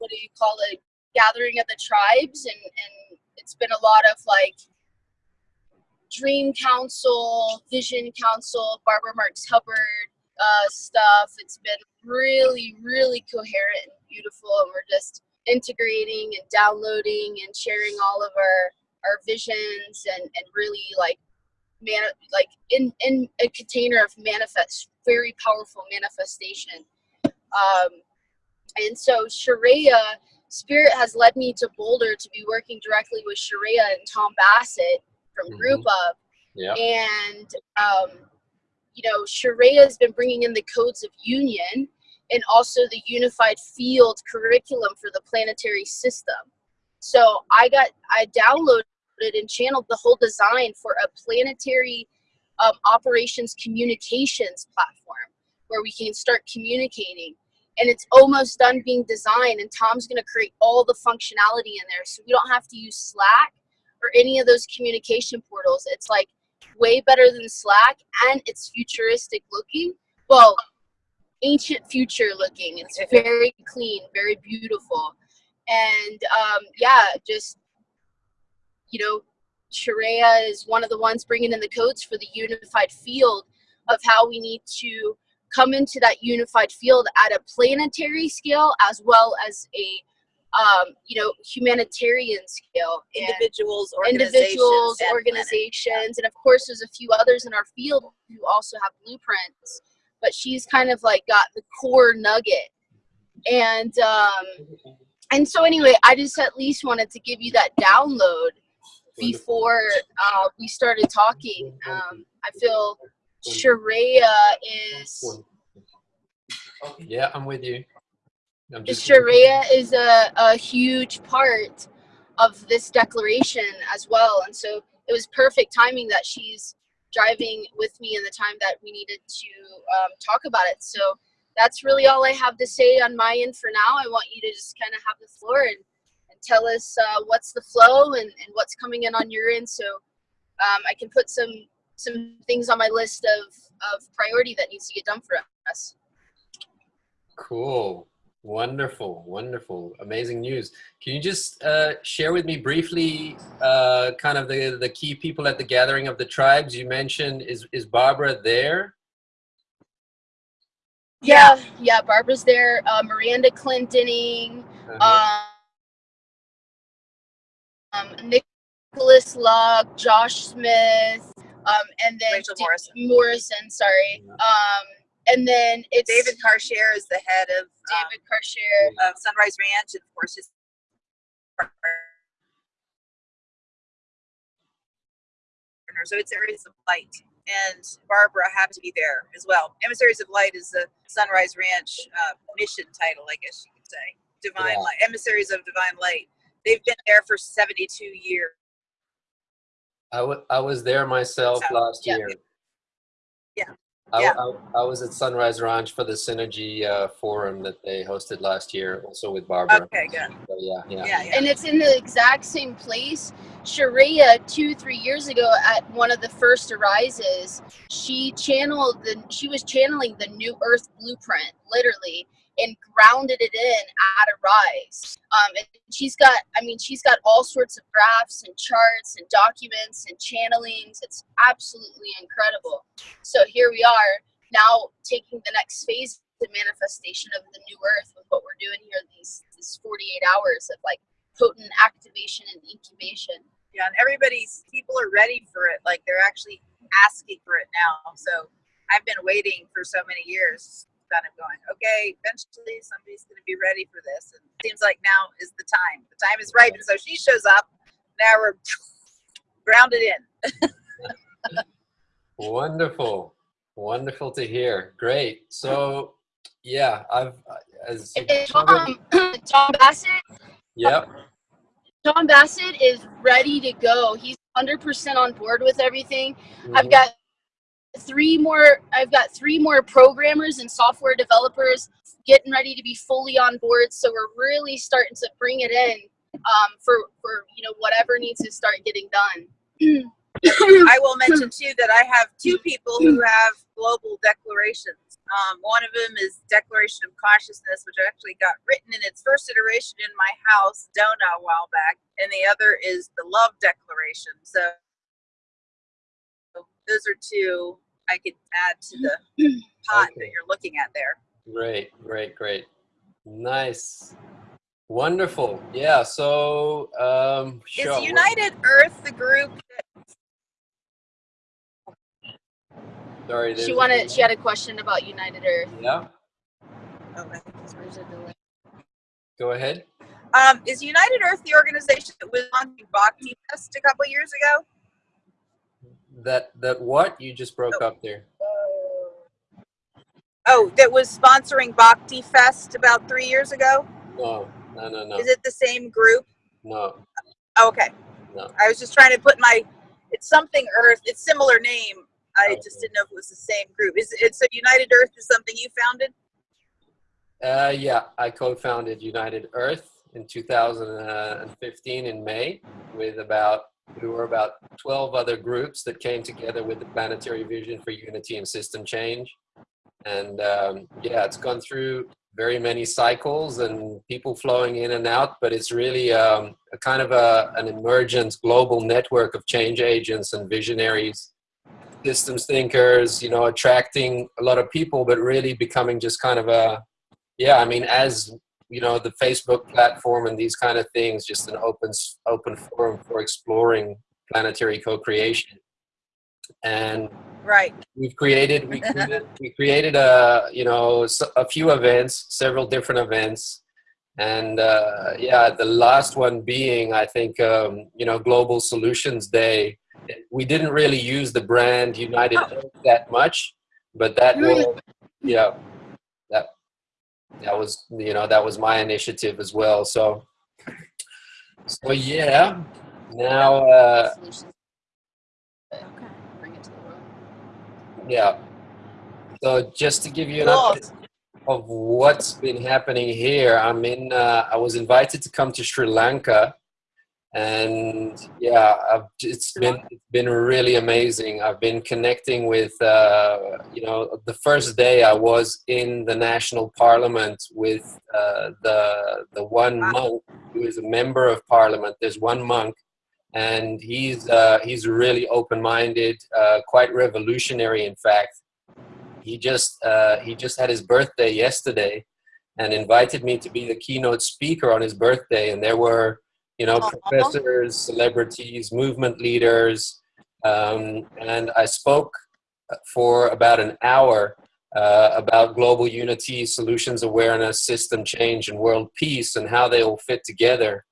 what do you call it gathering of the tribes and and it's been a lot of like dream council vision council barbara marx hubbard uh, stuff. It's been really really coherent and beautiful and we're just integrating and downloading and sharing all of our our visions and and really like man like in in a container of manifest very powerful manifestation. Um and so Sharia Spirit has led me to Boulder to be working directly with Sharia and Tom Bassett from mm-hmm. Group Up. Yeah. And, um, you know, Sharia has been bringing in the codes of union and also the unified field curriculum for the planetary system. So I got, I downloaded and channeled the whole design for a planetary um, operations communications platform where we can start communicating and it's almost done being designed and Tom's going to create all the functionality in there so we don't have to use Slack or any of those communication portals. It's like way better than Slack and it's futuristic looking. Well, ancient future looking. It's very clean, very beautiful. And um, yeah, just, you know, Sharia is one of the ones bringing in the codes for the unified field of how we need to come into that unified field at a planetary scale as well as a um, you know humanitarian scale individuals organizations individuals and organizations and of course there's a few others in our field who also have blueprints but she's kind of like got the core nugget. And um, and so anyway i just at least wanted to give you that download before uh, we started talking. Um, i feel Sharia is. Yeah, I'm with you. I'm Sharia is a, a huge part of this declaration as well. And so it was perfect timing that she's driving with me in the time that we needed to um, talk about it. So that's really all I have to say on my end for now. I want you to just kind of have the floor and, and tell us uh, what's the flow and, and what's coming in on your end so um, I can put some some things on my list of, of priority that needs to get done for us. Cool. Wonderful, wonderful, amazing news. Can you just uh, share with me briefly uh, kind of the, the key people at the gathering of the tribes? You mentioned, is, is Barbara there? Yeah, yeah, Barbara's there. Uh, Miranda Clintoning, uh -huh. um, Nicholas Luck, Josh Smith, um, and then Rachel Morrison. Morrison, sorry. Um, and then it's David Karchere is the head of David um, Karchere of Sunrise Ranch, and of course his So it's Areas of Light, and Barbara happened to be there as well. Emissaries of Light is the Sunrise Ranch uh, mission title, I guess you could say. Divine yeah. Light, Emissaries of Divine Light. They've been there for 72 years. I, I was there myself so, last yeah. year. Yeah. I, yeah. I, I, was at Sunrise Ranch for the Synergy uh, Forum that they hosted last year, also with Barbara. Okay, good. So, yeah, yeah, yeah, yeah. And it's in the exact same place. Sharia, two, three years ago, at one of the first arises, she channeled the. She was channeling the New Earth blueprint, literally, and grounded it in at a rise. Um, and she's got, I mean, she's got all sorts of graphs and charts and documents and channelings. It's absolutely incredible. So here we are now taking the next phase the manifestation of the new earth with what we're doing here these these 48 hours of like potent activation and incubation yeah and everybody's people are ready for it like they're actually asking for it now so i've been waiting for so many years kind of going, okay, eventually somebody's going to be ready for this. And it seems like now is the time. The time is right. And so she shows up. Now we're grounded in. Wonderful. Wonderful to hear. Great. So, yeah, I've as Tom, Tom Bassett. Yep. Tom Bassett is ready to go. He's 100% on board with everything. Mm -hmm. I've mm-hmm. got three more i've got three more programmers and software developers getting ready to be fully on board so we're really starting to bring it in um, for for you know whatever needs to start getting done I will mention too that I have two people who have global declarations. Um, one of them is Declaration of Consciousness, which actually got written in its first iteration in my house, Dona, a while back, and the other is the Love Declaration. So those are two I could add to the pot Okay. that you're looking at there. Great, great, great. Nice. Wonderful. Yeah, so um sure. Is United Earth the group? Sorry, She wanted. She had a question about United Earth. Yeah, Oh, okay. Where's the delay? go ahead. Um, is United Earth the organization that was on the Bhakti Fest a couple years ago? That that what? You just broke up there. Oh, that was sponsoring Bhakti Fest about three years ago. No, no, no, no. Is it the same group? No. Oh, okay. No. I was just trying to put my. It's something Earth. It's similar name. I Okay. just didn't know if it was the same group. Is it so? United Earth is something you founded? Uh, yeah, I co-founded United Earth in 2015 in May with about we were about 12 other groups that came together with the planetary vision for unity and system change. And um, yeah, it's gone through very many cycles and people flowing in and out, but it's really um, a kind of a, an emergent global network of change agents and visionaries, systems thinkers, you know, attracting a lot of people, but really becoming just kind of a, yeah, I mean, as you know, the Facebook platform and these kind of things, just an open open forum for exploring planetary co-creation. And Right. we've created we created, we created a you know a few events, several different events, and uh, yeah, the last one being I think um, you know Global Solutions Day. We didn't really use the brand United Earth that much, but that will yeah that was you know that was my initiative as well. So so yeah, now uh, Solutions. Okay. Bring it to the world. yeah. So just to give you an update of what's been happening here, I'm in. Uh, I was invited to come to Sri Lanka, and yeah, I've, it's been it's been really amazing. I've been connecting with. Uh, you know, the first day I was in the national parliament with uh, the the one monk who is a member of parliament. There's one monk and he's uh, he's really open-minded, uh, quite revolutionary. In fact, he just uh, he just had his birthday yesterday, and invited me to be the keynote speaker on his birthday. And there were you know Aw. professors, celebrities, movement leaders, um, and I spoke for about an hour. Uh, about global unity, solutions awareness, system change, and world peace, and how they all fit together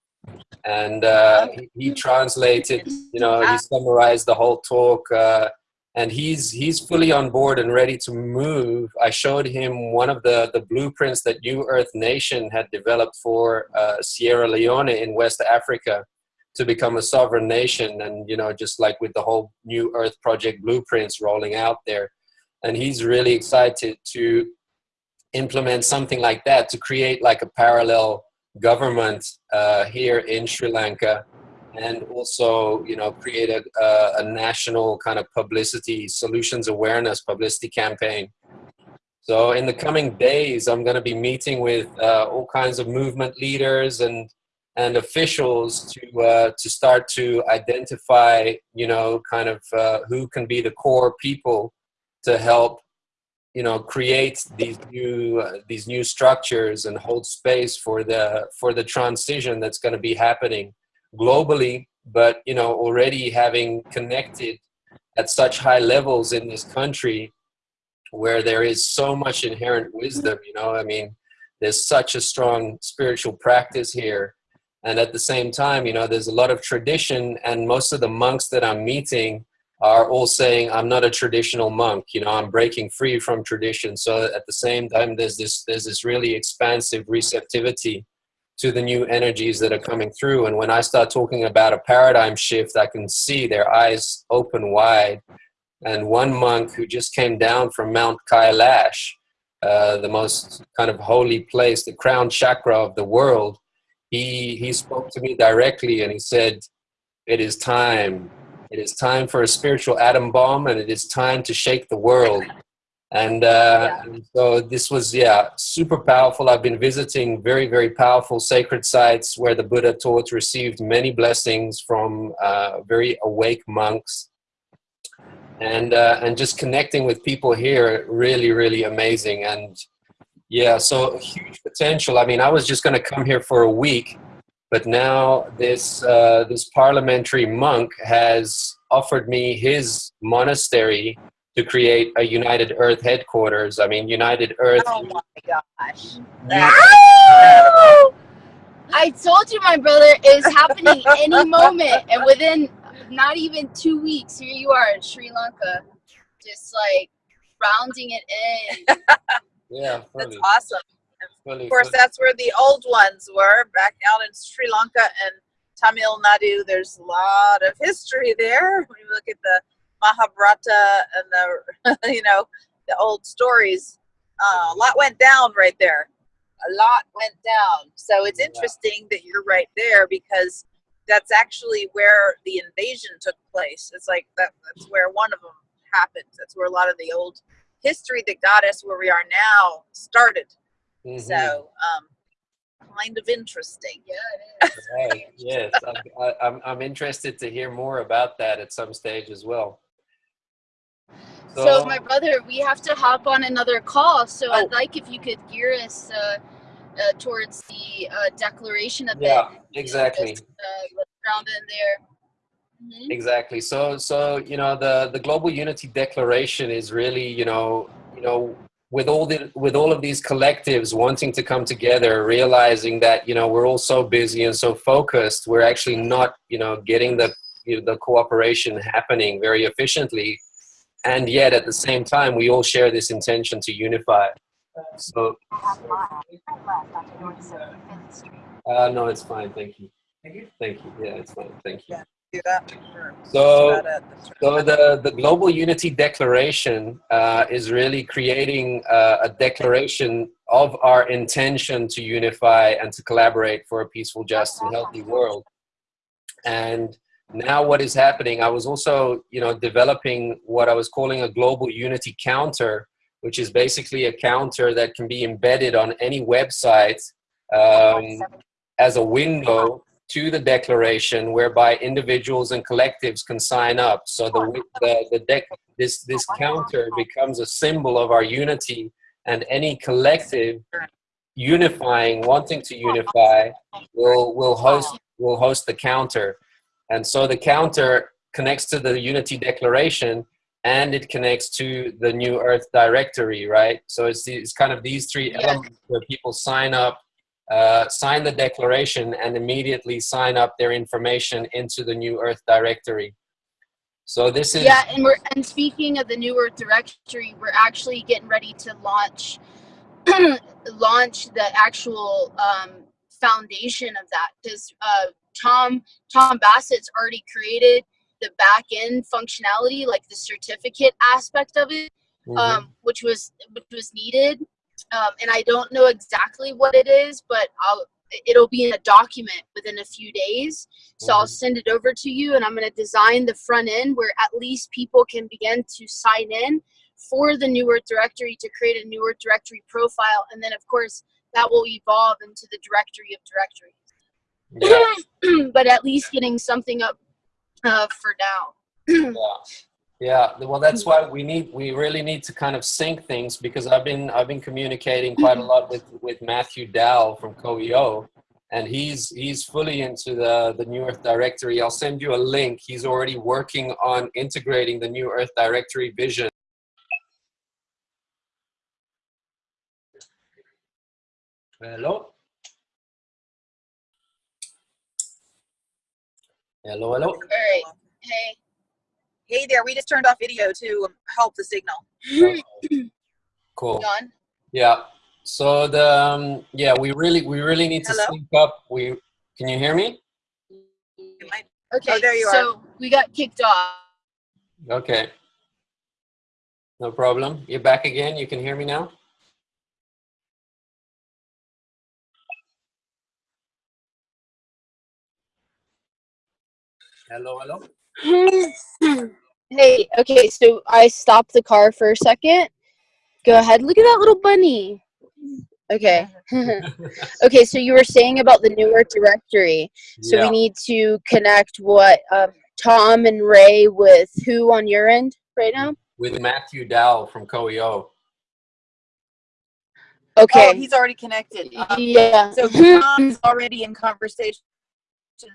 and uh, he, he translated you know he summarized the whole talk uh, and he's he's fully on board and ready to move. I showed him one of the the blueprints that new earth nation had developed for uh, sierra leone in west africa to become a sovereign nation and you know just like with the whole new earth project blueprints rolling out there. And he's really excited to implement something like that to create like a parallel government uh, here in Sri Lanka and also you know create a, a, national kind of publicity solutions awareness publicity campaign. So in the coming days i'm going to be meeting with uh, all kinds of movement leaders and and officials to uh, to start to identify you know kind of uh, who can be the core people to help you know create these new uh, these new structures and hold space for the for the transition that's going to be happening globally but you know already having connected at such high levels in this country where there is so much inherent wisdom you know? I mean there's such a strong spiritual practice here. And at the same time you know there's a lot of tradition and most of the monks that i'm meeting are all saying i'm not a traditional monk you know i'm breaking free from tradition. So at the same time there's this there's this really expansive receptivity to the new energies that are coming through. And when i start talking about a paradigm shift i can see their eyes open wide. And one monk who just came down from mount kailash uh, the most kind of holy place the crown chakra of the world he he spoke to me directly and he said it is time. It is time for a spiritual atom bomb, and it is time to shake the world. And, uh, and so this was, yeah, super powerful. I've been visiting very, very powerful sacred sites where the Buddha taught, received many blessings from uh, very awake monks. And, uh, and just connecting with people here, really, really amazing. And yeah, so huge potential. I mean, I was just going to come here for a week, but now this, uh, this parliamentary monk has offered me his monastery to create a United Earth headquarters. I mean, United Earth. Oh my gosh. Ow! I told you, my brother, it was happening any moment, and within not even two weeks, here you are in Sri Lanka, just like rounding it in. Yeah, That's awesome. fully, Of course, fully. that's where the old ones were back out in Sri Lanka and Tamil Nadu. There's a lot of history there. When you look at the Mahabharata and the, you know, the old stories, uh, a lot went down right there. A lot went down. So it's Yeah. interesting that you're right there because that's actually where the invasion took place. It's like that, that's where one of them happened. That's where a lot of the old history that got us where we are now started. Mhm. So, um, kind of interesting. Yeah, it is. Right. Yes, I'm, I, I'm, I'm interested to hear more about that at some stage as well. So, my brother, we have to hop on another call. So, Oh. I'd like if you could gear us uh, uh, towards the uh, declaration a bit. Yeah, exactly. Just, uh, round in there. Mhm. Exactly. So, so you know, the the Global Unity Declaration is really, you know, you know, with all the with all of these collectives wanting to come together, realizing that you know we're all so busy and so focused, we're actually not, you know, getting the you know, the cooperation happening very efficiently, and yet at the same time, we all share this intention to unify. So, uh, no, it's fine. Thank you. Thank you. Yeah, it's fine. Thank you. Do that for- So- about it. That's So the, the Global Unity Declaration uh, is really creating uh, a declaration of our intention to unify and to collaborate for a peaceful, just, and healthy world. And now what is happening, I was also, you know, developing what I was calling a Global Unity Counter, which is basically a counter that can be embedded on any website um, as a window to the declaration whereby individuals and collectives can sign up. So the the, the this this counter becomes a symbol of our unity and any collective unifying wanting to unify will will host will host the counter and so the counter connects to the unity declaration and it connects to the new earth directory right? So it's, it's kind of these three Yes. elements where people sign up uh, sign the declaration and immediately sign up their information into the new earth directory. So this is Yeah, and we're and speaking of the New Earth Directory, we're actually getting ready to launch launch the actual um, foundation of that. Because uh, Tom Tom Bassett's already created the back end functionality, like the certificate aspect of it, Mhm. um, which was which was needed. Um, and I don't know exactly what it is, but I'll it'll be in a document within a few days. So I'll send it over to you, and I'm going to design the front end where at least people can begin to sign in for the New Earth Directory to create a New Earth Directory profile, and then of course that will evolve into the directory of directories. Yeah. but at least getting something up uh, for now. yeah. Yeah. Well that's why we need we really need to kind of sync things because i've been i've been communicating quite a lot with with matthew dow from coeo and he's he's fully into the the new earth directory. I'll send you a link. He's already working on integrating the new earth directory vision. Hello hello hello All right. Hey. Hey there, we just turned off video to um, help the signal. cool John. Yeah. So the um, yeah, we really we really need to Hello? sync up. We can you hear me? Okay. Oh, there you are. so we got kicked off. Okay. No problem. You're back again. You can hear me now. Hello, hello. hey, okay, so I stopped the car for a second. Go ahead. Look at that little bunny. Okay. okay, so you were saying about the New Earth directory. So yeah. we need to connect what um, Tom and Ray with who on your end right now? with Matthew Dow from CoEO. Okay. Oh, he's already connected. Um, yeah. So Tom's already in conversations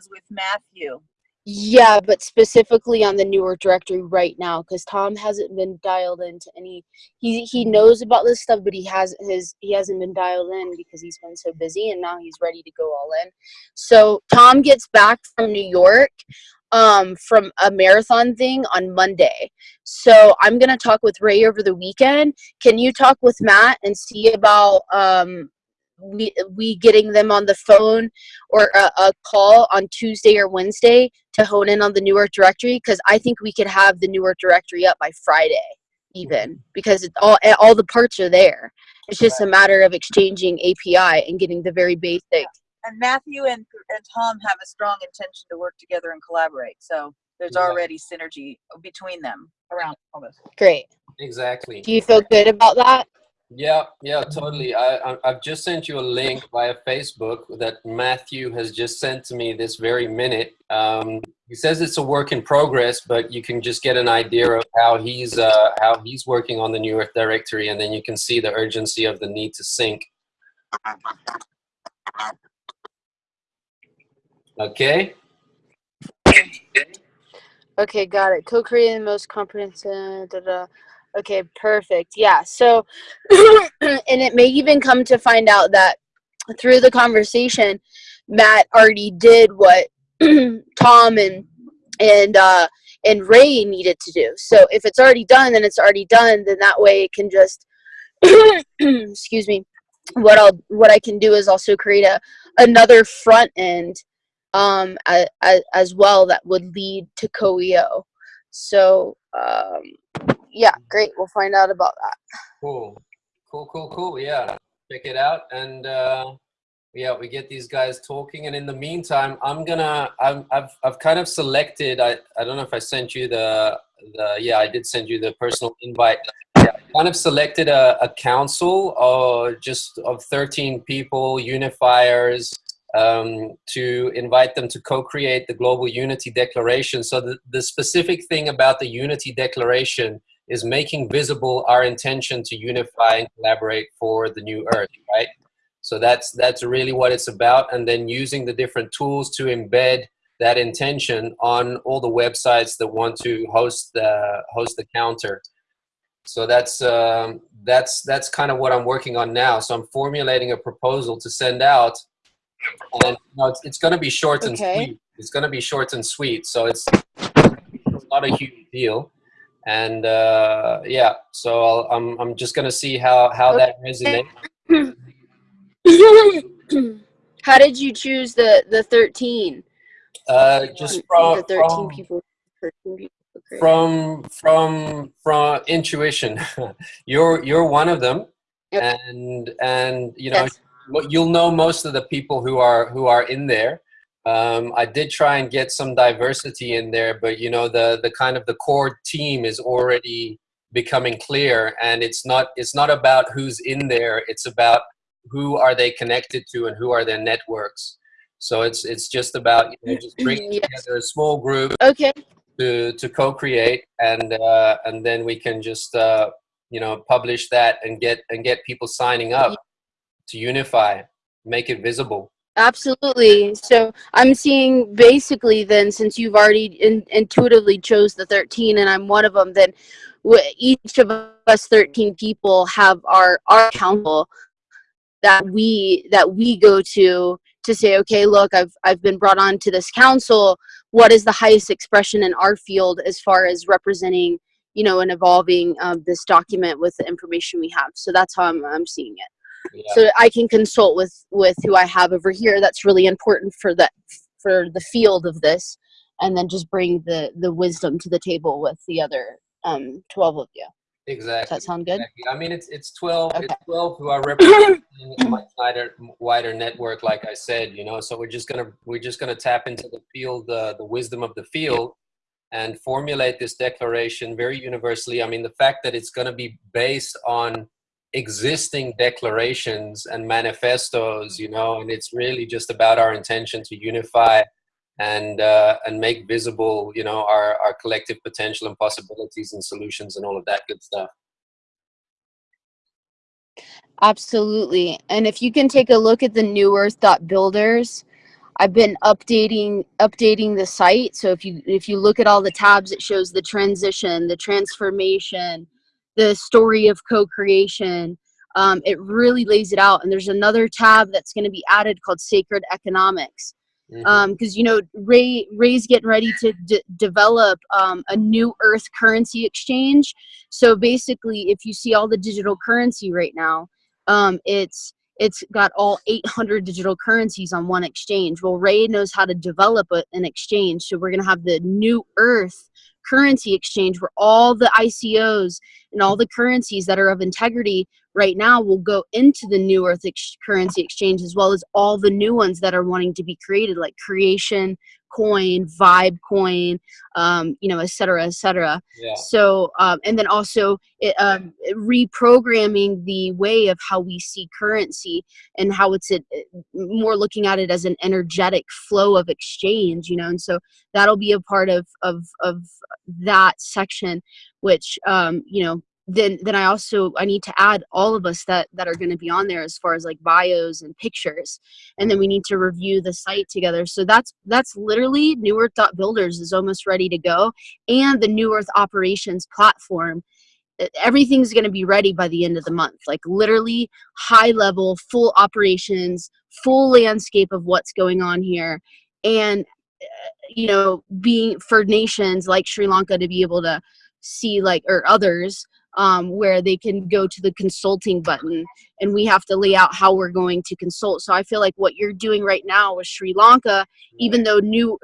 with Matthew. Yeah, but specifically on the New Earth directory right now, because Tom hasn't been dialed into any. He he knows about this stuff, but he has his he hasn't been dialed in because he's been so busy, and now he's ready to go all in. So Tom gets back from New York, um, from a marathon thing on Monday. So I'm gonna talk with Ray over the weekend. Can you talk with Matt and see about um we we getting them on the phone or a, a call on Tuesday or Wednesday to hone in on the New Earth directory because I think we could have the New Earth directory up by Friday even mm-hmm. because it's all eh, all the parts are there. It's just a matter of exchanging API and getting the very basic. And Matthew and, and Tom have a strong intention to work together and collaborate. So there's Yeah. already synergy between them around all this. Great. Exactly. Do you feel good about that? Yeah, yeah, totally. I, I I've just sent you a link via Facebook that Matthew has just sent to me this very minute. Um, he says it's a work in progress, but you can just get an idea of how he's uh, how he's working on the New Earth directory, and then you can see the urgency of the need to sync. Okay. Okay, got it. Co-creating the most comprehensive. Da, da. Okay, perfect. Yeah. So, and it may even come to find out that through the conversation, Matt already did what Tom and and uh, and Ray needed to do. So if it's already done, then it's already done. Then that way it can just excuse me. What I'll what I can do is also create a another front end um, a, a, as well that would lead to CoEO. So um, yeah, great. We'll find out about that. Cool. Cool. Cool. Cool. Yeah. Check it out, and uh, yeah, we get these guys talking. And in the meantime, I'm gonna. I'm, I've I've kind of selected. I I don't know if I sent you the the. Yeah, I did send you the personal invite. I kind of selected a, a council or just of 13 people, unifiers, um, to invite them to co-create the Global Unity Declaration. So the, the specific thing about the Unity Declaration is making visible our intention to unify and collaborate for the new Earth, right? So that's that's really what it's about, and then using the different tools to embed that intention on all the websites that want to host the host the counter. So that's um, that's that's kind of what I'm working on now. So I'm formulating a proposal to send out, and you know, it's, it's going to be short and sweet. It's going to be short and sweet. So it's, it's not a huge deal, and uh, yeah. So I'll, I'm I'm just going to see how how that resonates. How did you choose the the 13? Uh, just from the 13 from, people. 13 people. Great. from from from intuition. you're you're one of them, Yep. and and you know yes. you'll know most of the people who are who are in there. Um, I did try and get some diversity in there, but you know the the kind of the core team is already becoming clear, and it's not it's not about who's in there. It's about who are they connected to and who are their networks. So it's it's just about you know, just bringing Yes. together a small group Okay. to to co-create and uh, and then we can just uh, you know publish that and get and get people signing up to unify make it visible Absolutely. So I'm seeing basically then, since you've already in, intuitively chose the 13 and I'm one of them, then each of us 13 people have our our council that we that we go to to say, okay, look, I've I've been brought on to this council. What is the highest expression in our field as far as representing, you know, and evolving um, this document with the information we have? So that's how I'm I'm seeing it yeah. so I can consult with with who I have over here. That's really important for that for the field of this, and then just bring the the wisdom to the table with the other um twelve of you. exactly Does that sound good? exactly. i mean it's it's 12 Okay. it's 12 who are representing a much wider wider network like i said you know so we're just gonna we're just gonna tap into the field uh, the wisdom of the field and formulate this declaration very universally. I mean, the fact that it's going to be based on existing declarations and manifestos, you know, and it's really just about our intention to unify and uh, and make visible, you know, our, our collective potential and possibilities and solutions and all of that good stuff. Absolutely. And if you can take a look at the new earth builders, I've been updating updating the site. So if you if you look at all the tabs, it shows the transition, the transformation, the story of co-creation. Um, it really lays it out. And there's another tab that's going to be added called Sacred Economics. Because Mhm. um, you know Ray Ray's getting ready to d- develop um, a new Earth currency exchange. So basically, if you see all the digital currency right now, um, it's it's got all 800 digital currencies on one exchange. Well, Ray knows how to develop a, an exchange, so we're gonna have the new Earth currency exchange where all the ICOs and all the currencies that are of integrity right now will go into the new Earth ex- currency exchange as well as all the new ones that are wanting to be created, like Creation Coin, Vibe Coin, um, you know, et cetera, et cetera. Yeah. So, um, and then also it, um, reprogramming the way of how we see currency and how it's a, more looking at it as an energetic flow of exchange, you know, and so that'll be a part of of of that section, which um, you know. Then, then I also I need to add all of us that that are going to be on there as far as like bios and pictures, and then we need to review the site together. So that's that's literally New Earth Builders is almost ready to go, and the New Earth operations platform everything's going to be ready by the end of the month like literally high level full operations full landscape of what's going on here and you know being for nations like sri lanka to be able to see like or others um, where they can go to the consulting button and we have to lay out how we're going to consult so i feel like what you're doing right now with sri lanka even though new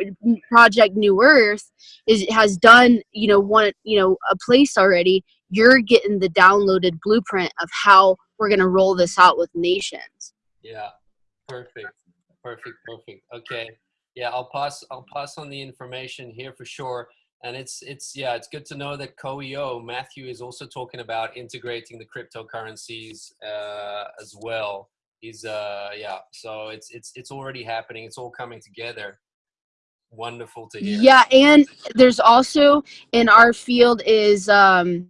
project new earth is has done you know one you know a place already you're getting the downloaded blueprint of how we're going to roll this out with nations Yeah, perfect, perfect, perfect. Okay, yeah, I'll pass. I'll pass on the information here for sure. And it's it's yeah, it's good to know that CoEO Matthew is also talking about integrating the cryptocurrencies uh, as well. He's uh yeah, so it's it's it's already happening. It's all coming together. Wonderful to hear. yeah and there's also in our field is um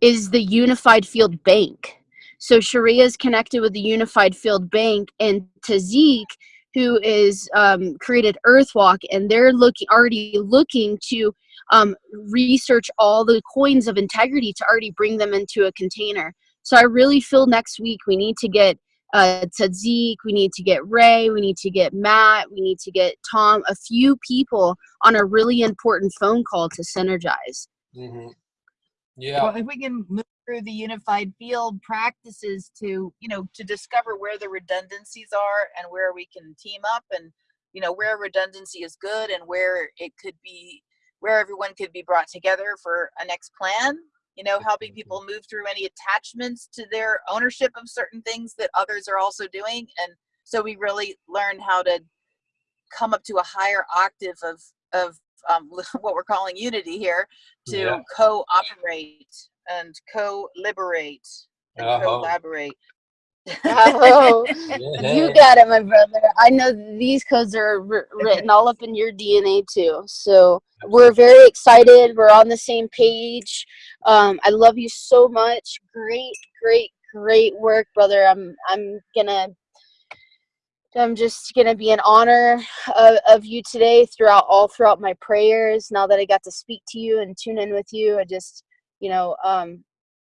is the unified field bank so sharia is connected with the unified field bank and Tzadik who is um, created earthwalk and they're looking already looking to um, research all the coins of integrity to already bring them into a container so i really feel next week we need to get uh, Tzadik, we need to get Ray, we need to get Matt, we need to get Tom, a few people on a really important phone call to synergize. hmm Yeah. Well, if we can move through the unified field practices to, you know, to discover where the redundancies are and where we can team up and, you know, where redundancy is good and where it could be, where everyone could be brought together for a next plan, you know, helping people move through any attachments to their ownership of certain things that others are also doing. And so we really learn how to come up to a higher octave of, of um, what we're calling unity here to Yeah. co-operate and co-liberate and Uh-huh. collaborate. Oh, Yeah. you got it, my brother. I know these codes are written all up in your DNA too. So we're very excited. We're on the same page. Um, I love you so much. Great, great, great work, brother. I'm, I'm gonna, I'm just gonna be in honor of, of you today throughout all throughout my prayers. Now that I got to speak to you and tune in with you, I just, you know, um,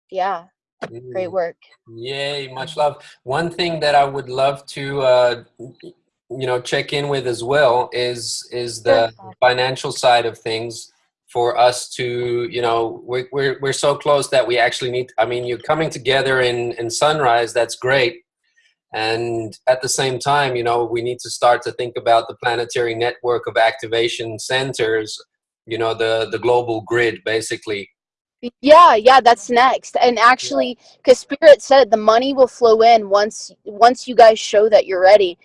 yeah, great Mm. work. Yay, much love. One thing that I would love to, uh, you know, check in with as well is is the financial side of things for us to, you know, we're we're we're so close that we actually need. I mean, you're coming together in in Sunrise. That's great. And at the same time, you know, we need to start to think about the planetary network of activation centers, you know, the, the global grid, basically. Yeah, yeah, that's next. And actually, because Spirit said the money will flow in once once you guys show that you're ready.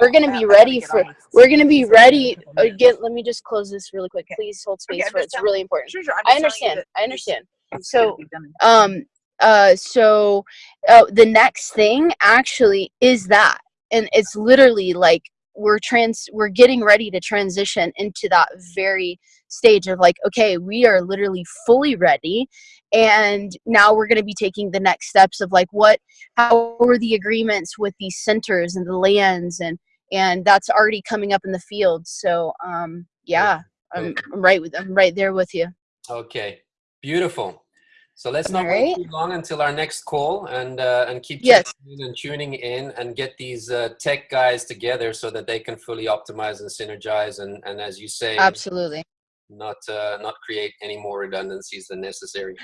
We're gonna be ready for. We're gonna be So, in a ready. Get. Let me just close this really quick. Please hold space for it. It's really important. Sure, sure. I'm I just telling you understand. I understand. So, um uh so uh, the next thing actually is that and it's literally like we're trans we're getting ready to transition into that very stage of like okay we are literally fully ready and now we're going to be taking the next steps of like what how were the agreements with these centers and the lands and and that's already coming up in the field so um yeah i'm, I'm right with i'm right there with you Okay, beautiful. So let's not All wait too long until our next call and uh, and keep Yes. checking in and tuning in and get these uh, tech guys together so that they can fully optimize and synergize and, and as you say, absolutely not uh, not create any more redundancies than necessary.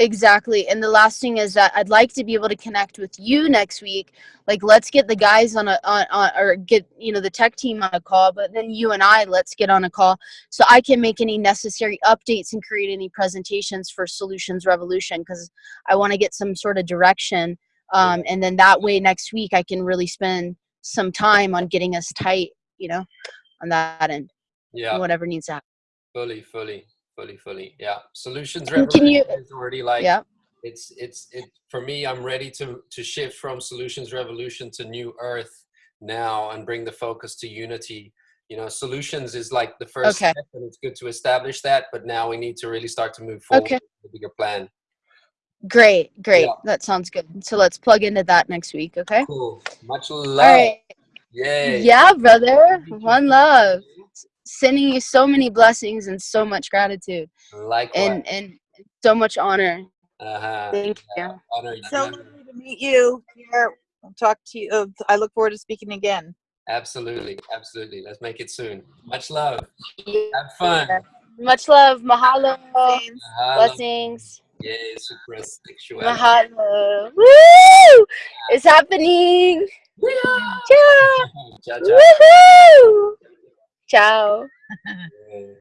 Exactly. And the last thing is that I'd like to be able to connect with you next week. Like let's get the guys on a on, on or get, you know, the tech team on a call, but then you and I let's get on a call so I can make any necessary updates and create any presentations for Solutions Revolution because I want to get some sort of direction. Um, and then that way next week I can really spend some time on getting us tight, you know, on that end. Yeah, Whatever needs to happen. fully, fully, fully, fully. Yeah, solutions And can you- revolution is already like Yeah. it's it's it for me. I'm ready to to shift from solutions revolution to new earth now and bring the focus to unity. You know, solutions is like the first Okay. step, and it's good to establish that. But now we need to really start to move forward Okay. with the bigger plan. Great, great. Yeah. That sounds good. So let's plug into that next week, okay? Cool. Much love. All right. Yay. Yeah, brother. One love. Sending you so many blessings and so much gratitude Likewise. and and so much honor. uh-huh. Thank you. Honor you. So lovely to meet you here. I'll talk to you. Uh, I look forward to speaking again. Absolutely. Absolutely. Let's make it soon. Much love. Have fun. Much love. Mahalo. James. Mahalo. Blessings. Yay, super sexual. Mahalo. Woo! It's happening. Ciao. Ciao, ciao. Woohoo! Ciao. Yeah.